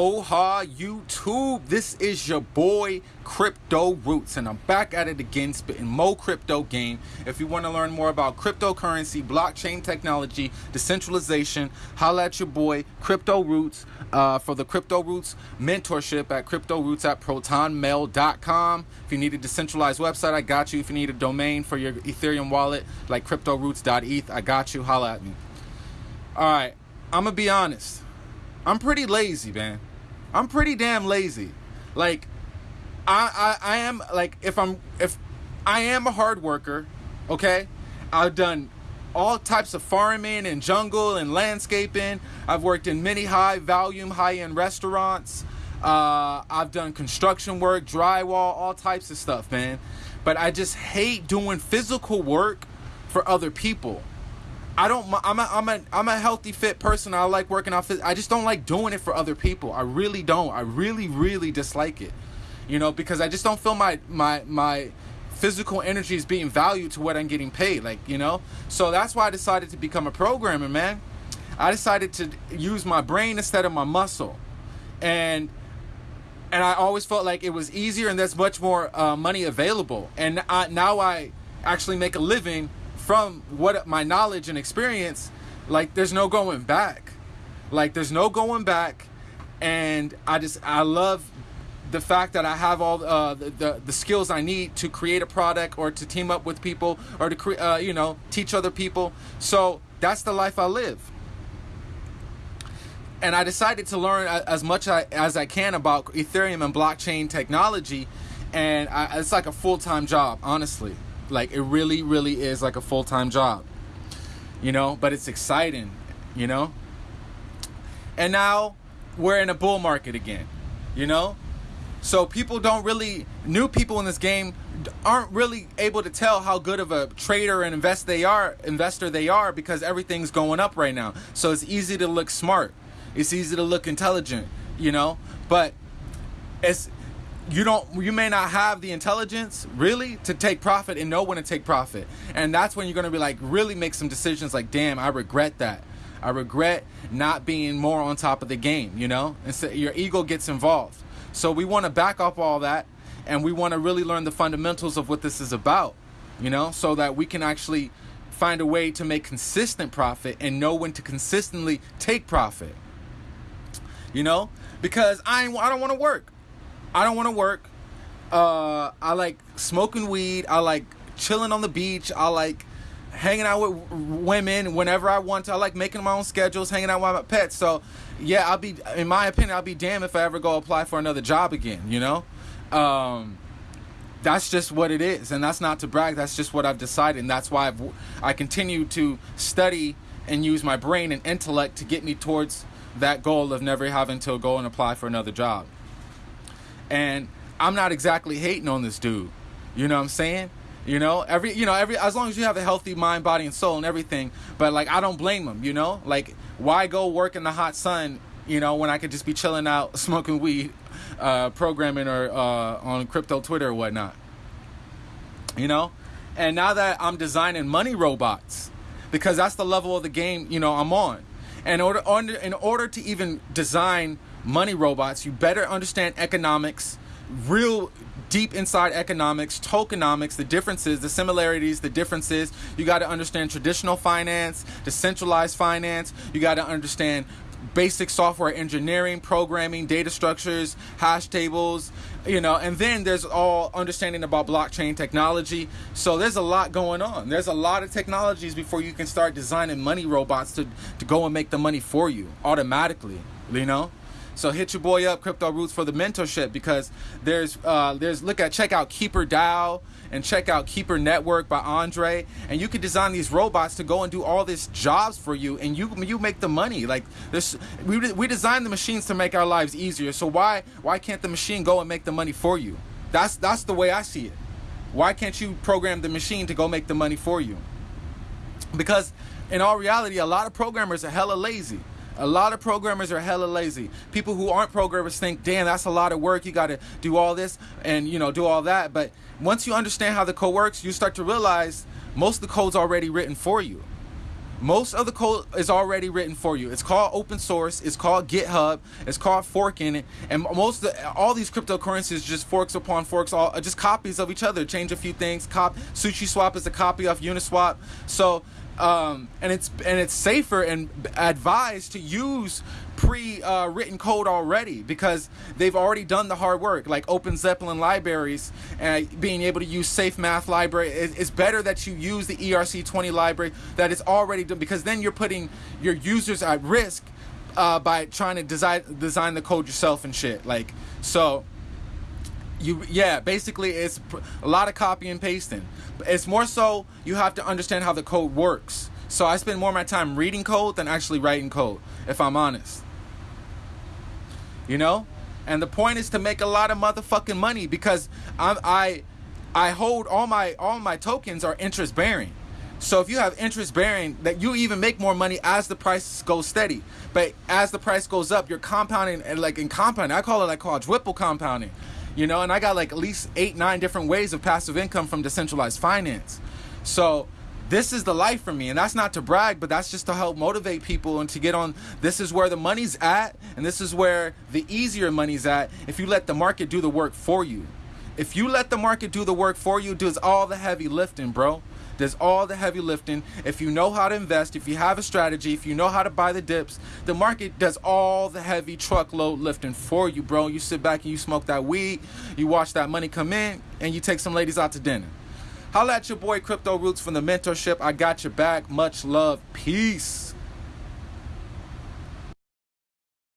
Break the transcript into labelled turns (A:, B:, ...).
A: Aloha YouTube, this is your boy Crypto Roots and I'm back at it again spitting mo crypto game. If you want to learn more about cryptocurrency, blockchain technology, decentralization, holla at your boy Crypto Roots uh, for the Crypto Roots mentorship at Crypto Roots at protonmail.com. If you need a decentralized website, I got you. If you need a domain for your Ethereum wallet like cryptoroots.eth, I got you. Holla at me. All right, I'm going to be honest. I'm pretty lazy, man. I'm pretty damn lazy. Like, I, I I am like if I'm if I am a hard worker, okay. I've done all types of farming and jungle and landscaping. I've worked in many high volume, high end restaurants. Uh, I've done construction work, drywall, all types of stuff, man. But I just hate doing physical work for other people. I don't. I'm a, I'm a I'm a healthy fit person. I like working out. I just don't like doing it for other people. I really don't. I really really dislike it. You know, because I just don't feel my my my physical energy is being valued to what I'm getting paid. Like you know, so that's why I decided to become a programmer, man. I decided to use my brain instead of my muscle, and and I always felt like it was easier and there's much more uh, money available. And I, now I actually make a living from what my knowledge and experience, like there's no going back. Like there's no going back, and I just I love the fact that I have all uh, the, the, the skills I need to create a product or to team up with people or to cre- uh, you know teach other people. So that's the life I live. And I decided to learn as much as I can about Ethereum and blockchain technology, and I, it's like a full time job, honestly. Like it really, really is like a full time job. You know, but it's exciting, you know? And now we're in a bull market again, you know? So people don't really new people in this game aren't really able to tell how good of a trader and invest they are investor they are because everything's going up right now. So it's easy to look smart. It's easy to look intelligent, you know? But it's you don't you may not have the intelligence really to take profit and know when to take profit. And that's when you're going to be like really make some decisions like damn i regret that. I regret not being more on top of the game you know? And so your ego gets involved. So we want to back up all that and we want to really learn the fundamentals of what this is about you know? So that we can actually find a way to make consistent profit and know when to consistently take profit you know? Because i i don't want to work I don't want to work. Uh, I like smoking weed. I like chilling on the beach. I like hanging out with women whenever I want to. I like making my own schedules, hanging out with my pets. So, yeah, I'll be, in my opinion, I'll be damned if I ever go apply for another job again, you know? Um, that's just what it is. And that's not to brag. That's just what I've decided. And that's why I've, I continue to study and use my brain and intellect to get me towards that goal of never having to go and apply for another job. And I'm not exactly hating on this dude. You know what I'm saying? You know, every you know, every as long as you have a healthy mind, body, and soul and everything. But like I don't blame him, you know? Like why go work in the hot sun, you know, when I could just be chilling out, smoking weed, uh, programming or uh, on crypto Twitter or whatnot. You know? And now that I'm designing money robots, because that's the level of the game, you know, I'm on. And order, in order to even design money robots, you better understand economics, real deep inside economics, tokenomics, the differences, the similarities, the differences. You got to understand traditional finance, decentralized finance. You got to understand basic software engineering, programming, data structures, hash tables, you know, and then there's all understanding about blockchain technology. So there's a lot going on. There's a lot of technologies before you can start designing money robots to, to go and make the money for you automatically, you know? So hit your boy up, Crypto Roots, for the mentorship because there's uh, there's look at check out Keeper DAO and check out Keeper Network by Andre, and you can design these robots to go and do all these jobs for you, and you you make the money. Like this, we we design the machines to make our lives easier. So why why can't the machine go and make the money for you? That's that's the way I see it. Why can't you program the machine to go make the money for you? Because in all reality, a lot of programmers are hella lazy. A lot of programmers are hella lazy. People who aren't programmers think, damn, that's a lot of work. You got to do all this and, you know, do all that. But once you understand how the code works, you start to realize most of the code's already written for you. Most of the code is already written for you. It's called open source. It's called GitHub. It's called forking it. And most the, all these cryptocurrencies just forks upon forks, all just copies of each other. Change a few things. Cop SushiSwap is a copy of Uniswap. So um, and it's and it's safer and advised to use pre-written uh, code already because they've already done the hard work. Like OpenZeppelin libraries and being able to use safe math library it's better that you use the erc20 library that is already done because then you're putting your users at risk uh, by trying to design design the code yourself and shit like so you yeah basically it's a lot of copy and pasting. It's more so you have to understand how the code works. So i spend more of my time reading code than actually writing code if i'm honest. You know? And the point is to make a lot of motherfucking money because i i i hold all my all my tokens are interest bearing. So if you have interest bearing, that you even make more money as the price goes steady. But as the price goes up, you're compounding and like in compounding. I call it like quadruple compounding you know and i got like at least eight nine different ways of passive income from decentralized finance. So this is the life for me and that's not to brag but that's just to help motivate people and to get on this is where the money's at and this is where the easier money's at if you let the market do the work for you. If you let the market do the work for you does all the heavy lifting bro does all the heavy lifting. If you know how to invest, if you have a strategy, if you know how to buy the dips, the market does all the heavy truckload lifting for you, bro. You sit back and you smoke that weed, you watch that money come in, and you take some ladies out to dinner. Holla at your boy Crypto Roots from the mentorship. I got your back. Much love. Peace.